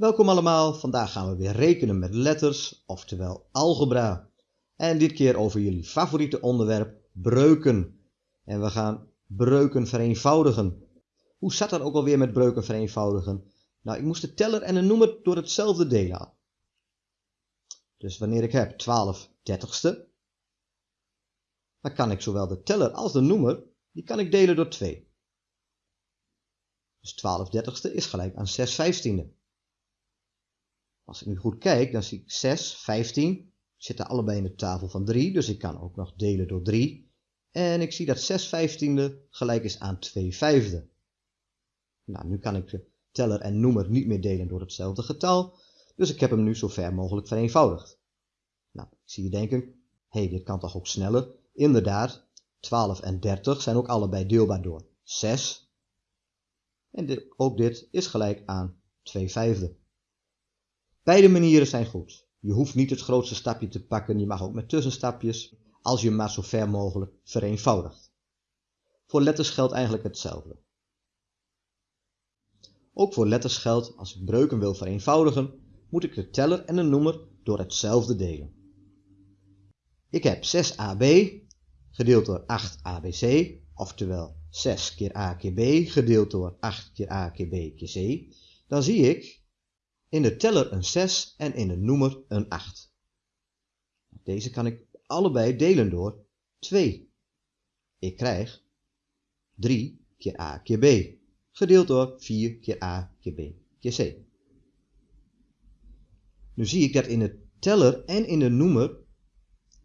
Welkom allemaal, vandaag gaan we weer rekenen met letters, oftewel algebra. En dit keer over jullie favoriete onderwerp, breuken. En we gaan breuken vereenvoudigen. Hoe zat dat ook alweer met breuken vereenvoudigen? Nou, ik moest de teller en een noemer door hetzelfde delen. Dus wanneer ik heb 12 dertigste, dan kan ik zowel de teller als de noemer, die kan ik delen door 2. Dus 12 dertigste is gelijk aan 6 vijftiende. Als ik nu goed kijk, dan zie ik 6, 15, zitten allebei in de tafel van 3, dus ik kan ook nog delen door 3. En ik zie dat 6 vijftiende gelijk is aan 2 vijfde. Nou, nu kan ik de teller en noemer niet meer delen door hetzelfde getal, dus ik heb hem nu zo ver mogelijk vereenvoudigd. Nou, ik zie je denken, hé, hey, dit kan toch ook sneller? Inderdaad, 12 en 30 zijn ook allebei deelbaar door 6. En ook dit is gelijk aan 2 vijfde. Beide manieren zijn goed. Je hoeft niet het grootste stapje te pakken, je mag ook met tussenstapjes, als je maar zo ver mogelijk vereenvoudigt. Voor letters geldt eigenlijk hetzelfde. Ook voor letters geldt, als ik breuken wil vereenvoudigen, moet ik de teller en de noemer door hetzelfde delen. Ik heb 6ab gedeeld door 8abc, oftewel 6 keer a keer b gedeeld door 8 keer a keer b keer c. Dan zie ik in de teller een 6 en in de noemer een 8. Deze kan ik allebei delen door 2. Ik krijg 3 keer a keer b, gedeeld door 4 keer a keer b keer c. Nu zie ik dat in de teller en in de noemer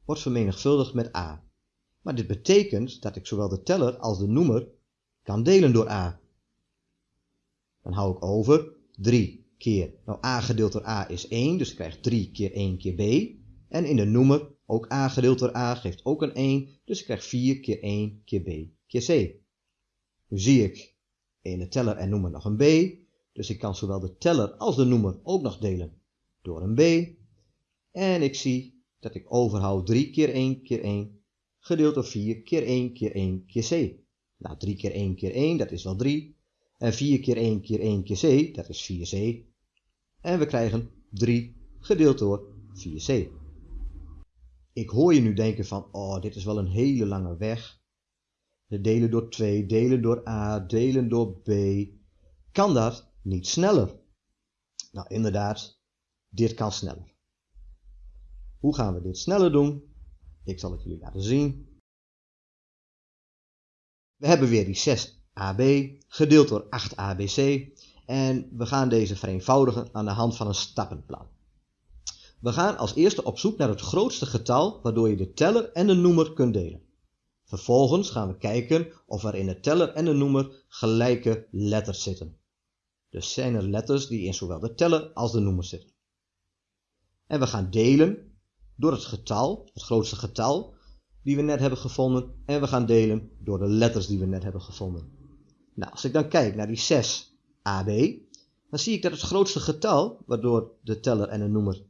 wordt vermenigvuldigd met a. Maar dit betekent dat ik zowel de teller als de noemer kan delen door a. Dan hou ik over 3 keer, nou a gedeeld door a is 1, dus ik krijg 3 keer 1 keer b. En in de noemer, ook a gedeeld door a geeft ook een 1, dus ik krijg 4 keer 1 keer b keer c. Nu zie ik in de teller en noemer nog een b, dus ik kan zowel de teller als de noemer ook nog delen door een b. En ik zie dat ik overhoud 3 keer 1 keer 1 gedeeld door 4 keer 1 keer 1 keer c. Nou, 3 keer 1 keer 1, dat is wel 3. En 4 keer 1 keer 1 keer c, dat is 4c. En we krijgen 3 gedeeld door 4c. Ik hoor je nu denken van, oh, dit is wel een hele lange weg. De delen door 2, delen door a, delen door b. Kan dat niet sneller? Nou, inderdaad, dit kan sneller. Hoe gaan we dit sneller doen? Ik zal het jullie laten zien. We hebben weer die 6 AB gedeeld door 8ABC en we gaan deze vereenvoudigen aan de hand van een stappenplan. We gaan als eerste op zoek naar het grootste getal waardoor je de teller en de noemer kunt delen. Vervolgens gaan we kijken of er in de teller en de noemer gelijke letters zitten. Dus zijn er letters die in zowel de teller als de noemer zitten. En we gaan delen door het getal, het grootste getal, die we net hebben gevonden. En we gaan delen door de letters die we net hebben gevonden. Nou, als ik dan kijk naar die 6 AB, dan zie ik dat het grootste getal, waardoor de teller en de noemer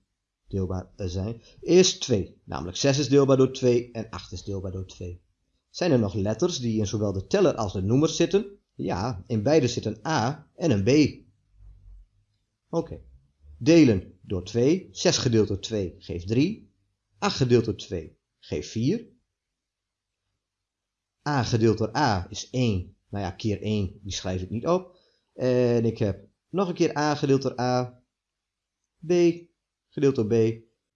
deelbaar zijn, is 2. Namelijk 6 is deelbaar door 2 en 8 is deelbaar door 2. Zijn er nog letters die in zowel de teller als de noemer zitten? Ja, in beide zit een A en een B. Oké. Delen door 2. 6 gedeeld door 2 geeft 3. 8 gedeeld door 2 geeft 4. A gedeeld door A is 1 nou ja, keer 1, die schrijf ik niet op. En ik heb nog een keer a gedeeld door a, b gedeeld door b.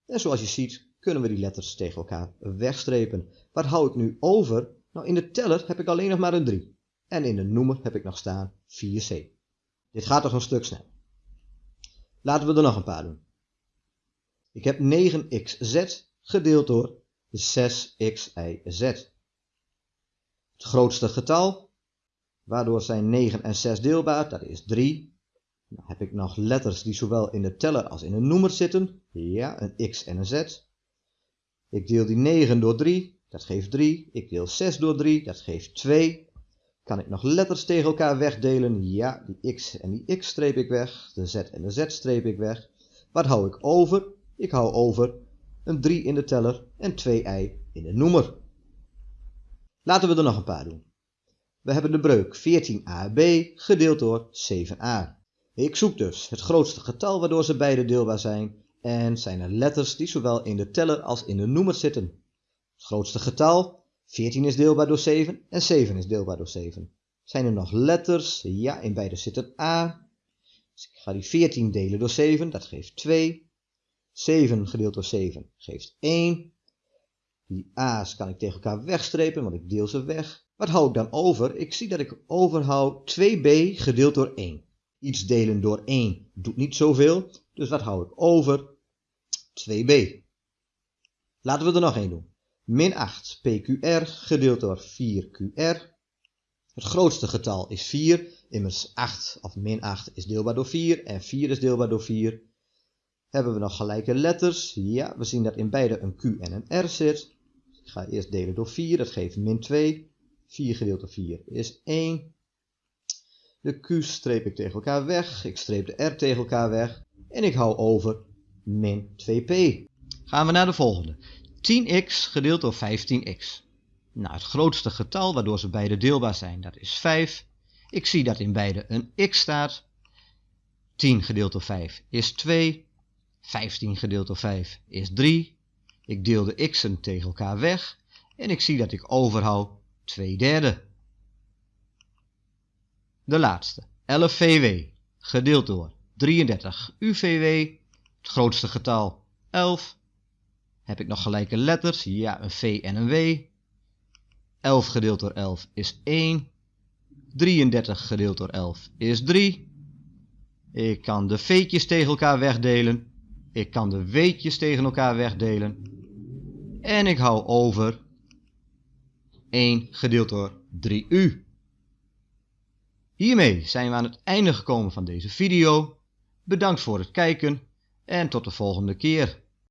En zoals je ziet kunnen we die letters tegen elkaar wegstrepen. Wat hou ik nu over? Nou, in de teller heb ik alleen nog maar een 3. En in de noemer heb ik nog staan 4c. Dit gaat toch een stuk snel. Laten we er nog een paar doen. Ik heb 9xz gedeeld door 6xyz. Het grootste getal Waardoor zijn 9 en 6 deelbaar, dat is 3. Dan heb ik nog letters die zowel in de teller als in de noemer zitten. Ja, een x en een z. Ik deel die 9 door 3, dat geeft 3. Ik deel 6 door 3, dat geeft 2. Kan ik nog letters tegen elkaar wegdelen? Ja, die x en die x streep ik weg. De z en de z streep ik weg. Wat hou ik over? Ik hou over een 3 in de teller en 2i in de noemer. Laten we er nog een paar doen. We hebben de breuk 14ab gedeeld door 7a. Ik zoek dus het grootste getal waardoor ze beide deelbaar zijn en zijn er letters die zowel in de teller als in de noemer zitten. Het grootste getal, 14 is deelbaar door 7 en 7 is deelbaar door 7. Zijn er nog letters? Ja, in beide zit een A. Dus ik ga die 14 delen door 7, dat geeft 2. 7 gedeeld door 7 geeft 1. Die a's kan ik tegen elkaar wegstrepen, want ik deel ze weg. Wat hou ik dan over? Ik zie dat ik overhoud 2b gedeeld door 1. Iets delen door 1 doet niet zoveel, dus wat hou ik over? 2b. Laten we er nog één doen. Min 8 pqr gedeeld door 4qr. Het grootste getal is 4, immers 8 of min 8 is deelbaar door 4 en 4 is deelbaar door 4. Hebben we nog gelijke letters? Ja, we zien dat in beide een q en een r zit. Ik ga eerst delen door 4, dat geeft min 2. 4 gedeeld door 4 is 1. De q streep ik tegen elkaar weg, ik streep de r tegen elkaar weg en ik hou over min 2p. Gaan we naar de volgende. 10x gedeeld door 15x. Nou, het grootste getal waardoor ze beide deelbaar zijn, dat is 5. Ik zie dat in beide een x staat. 10 gedeeld door 5 is 2. 15 gedeeld door 5 is 3. Ik deel de x'en tegen elkaar weg en ik zie dat ik overhoud 2 derde. De laatste, 11 VW, gedeeld door 33 UVW, het grootste getal 11. Heb ik nog gelijke letters? Ja, een V en een W. 11 gedeeld door 11 is 1. 33 gedeeld door 11 is 3. Ik kan de V'tjes tegen elkaar wegdelen. Ik kan de W'tjes tegen elkaar wegdelen. En ik hou over 1 gedeeld door 3u. Hiermee zijn we aan het einde gekomen van deze video. Bedankt voor het kijken en tot de volgende keer.